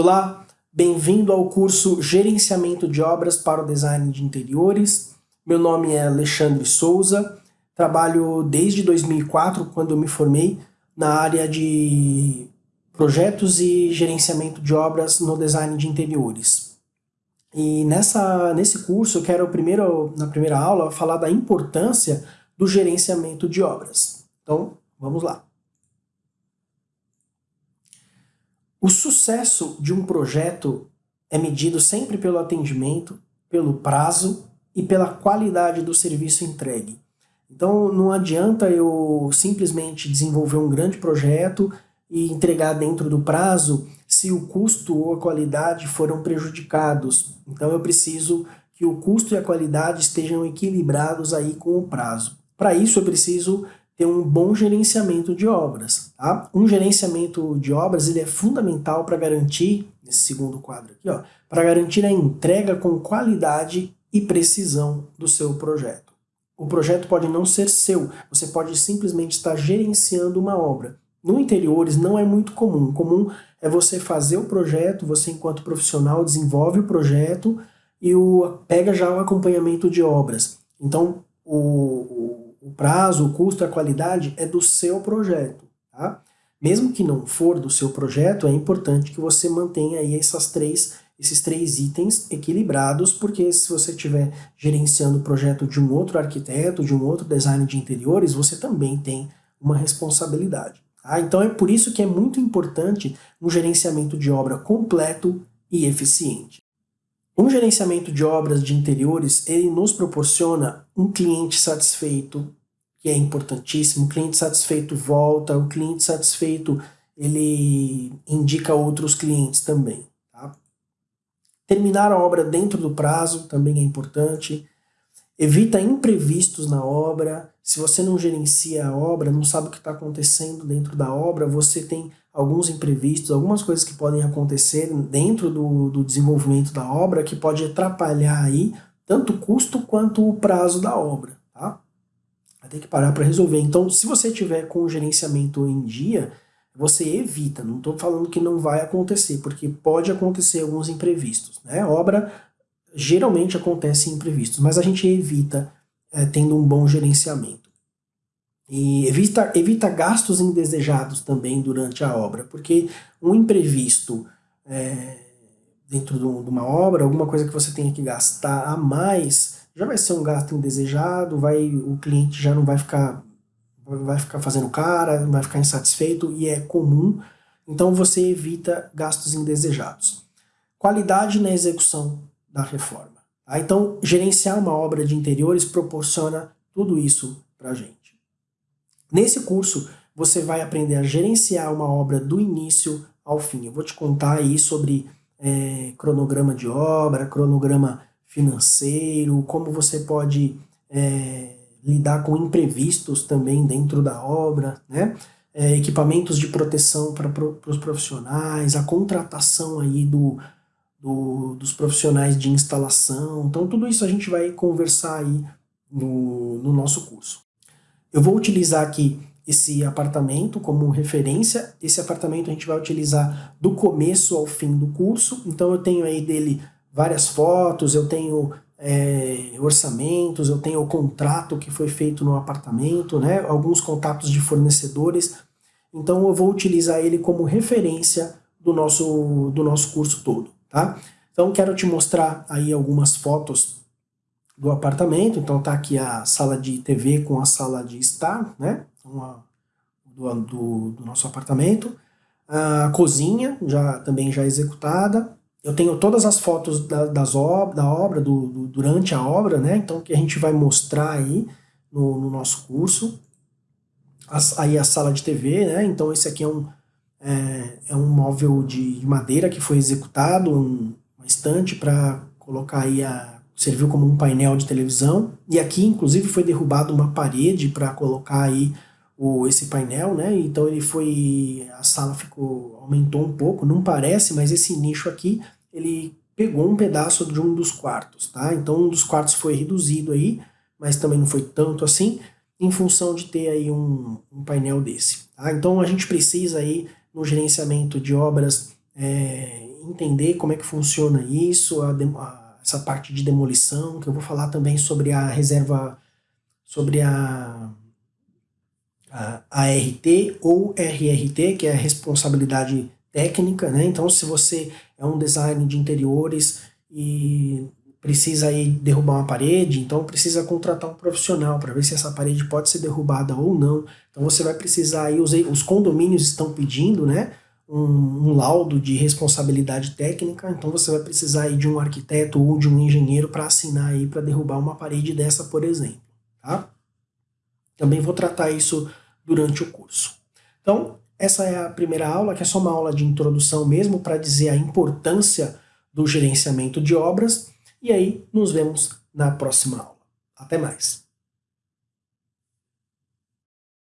Olá, bem-vindo ao curso Gerenciamento de Obras para o Design de Interiores. Meu nome é Alexandre Souza, trabalho desde 2004, quando eu me formei, na área de projetos e gerenciamento de obras no design de interiores. E nessa, nesse curso eu quero, primeiro, na primeira aula, falar da importância do gerenciamento de obras. Então, vamos lá. O sucesso de um projeto é medido sempre pelo atendimento, pelo prazo e pela qualidade do serviço entregue. Então não adianta eu simplesmente desenvolver um grande projeto e entregar dentro do prazo se o custo ou a qualidade foram prejudicados. Então eu preciso que o custo e a qualidade estejam equilibrados aí com o prazo. Para isso eu preciso ter um bom gerenciamento de obras. Tá? Um gerenciamento de obras ele é fundamental para garantir, nesse segundo quadro aqui, para garantir a entrega com qualidade e precisão do seu projeto. O projeto pode não ser seu, você pode simplesmente estar gerenciando uma obra. No interiores não é muito comum. Comum é você fazer o projeto, você enquanto profissional desenvolve o projeto e o, pega já o acompanhamento de obras. Então, o, o prazo, o custo, a qualidade é do seu projeto. Tá? Mesmo que não for do seu projeto, é importante que você mantenha aí essas três, esses três itens equilibrados, porque se você estiver gerenciando o projeto de um outro arquiteto, de um outro design de interiores, você também tem uma responsabilidade. Tá? Então é por isso que é muito importante um gerenciamento de obra completo e eficiente. Um gerenciamento de obras de interiores, ele nos proporciona um cliente satisfeito, é importantíssimo. O cliente satisfeito volta, o cliente satisfeito ele indica outros clientes também. Tá? Terminar a obra dentro do prazo também é importante. Evita imprevistos na obra. Se você não gerencia a obra, não sabe o que está acontecendo dentro da obra, você tem alguns imprevistos, algumas coisas que podem acontecer dentro do, do desenvolvimento da obra que pode atrapalhar aí tanto o custo quanto o prazo da obra. Vai ter que parar para resolver. Então, se você tiver com o gerenciamento em dia, você evita. Não estou falando que não vai acontecer, porque pode acontecer alguns imprevistos. Né? Obra geralmente acontece imprevistos, mas a gente evita é, tendo um bom gerenciamento. E evita, evita gastos indesejados também durante a obra, porque um imprevisto é, dentro de uma obra, alguma coisa que você tenha que gastar a mais, já vai ser um gasto indesejado, vai, o cliente já não vai ficar, vai ficar fazendo cara, vai ficar insatisfeito e é comum, então você evita gastos indesejados. Qualidade na execução da reforma. Tá? Então, gerenciar uma obra de interiores proporciona tudo isso para a gente. Nesse curso, você vai aprender a gerenciar uma obra do início ao fim. Eu vou te contar aí sobre é, cronograma de obra, cronograma financeiro, como você pode é, lidar com imprevistos também dentro da obra, né? É, equipamentos de proteção para pro, os profissionais, a contratação aí do, do, dos profissionais de instalação. Então tudo isso a gente vai conversar aí no, no nosso curso. Eu vou utilizar aqui esse apartamento como referência. Esse apartamento a gente vai utilizar do começo ao fim do curso. Então eu tenho aí dele várias fotos, eu tenho é, orçamentos, eu tenho o contrato que foi feito no apartamento, né, alguns contatos de fornecedores, então eu vou utilizar ele como referência do nosso, do nosso curso todo, tá? Então quero te mostrar aí algumas fotos do apartamento, então tá aqui a sala de TV com a sala de estar, né, uma, do, do, do nosso apartamento, a cozinha já também já executada, eu tenho todas as fotos da, das ob da obra, do, do, durante a obra, né? Então, que a gente vai mostrar aí no, no nosso curso. As, aí a sala de TV, né? Então, esse aqui é um, é, é um móvel de madeira que foi executado, um, uma estante para colocar aí a... serviu como um painel de televisão. E aqui, inclusive, foi derrubado uma parede para colocar aí o, esse painel, né? Então ele foi, a sala ficou, aumentou um pouco, não parece, mas esse nicho aqui, ele pegou um pedaço de um dos quartos, tá? Então um dos quartos foi reduzido aí, mas também não foi tanto assim, em função de ter aí um, um painel desse, tá? Então a gente precisa aí, no gerenciamento de obras é, entender como é que funciona isso, a, a, essa parte de demolição, que eu vou falar também sobre a reserva, sobre a, a ART ou RRT, que é a responsabilidade técnica, né? Então, se você é um design de interiores e precisa aí derrubar uma parede, então precisa contratar um profissional para ver se essa parede pode ser derrubada ou não. Então você vai precisar aí, os, os condomínios estão pedindo, né? Um, um, laudo de responsabilidade técnica, então você vai precisar aí de um arquiteto ou de um engenheiro para assinar aí para derrubar uma parede dessa, por exemplo, tá? Também vou tratar isso durante o curso. Então, essa é a primeira aula, que é só uma aula de introdução mesmo para dizer a importância do gerenciamento de obras, e aí nos vemos na próxima aula. Até mais!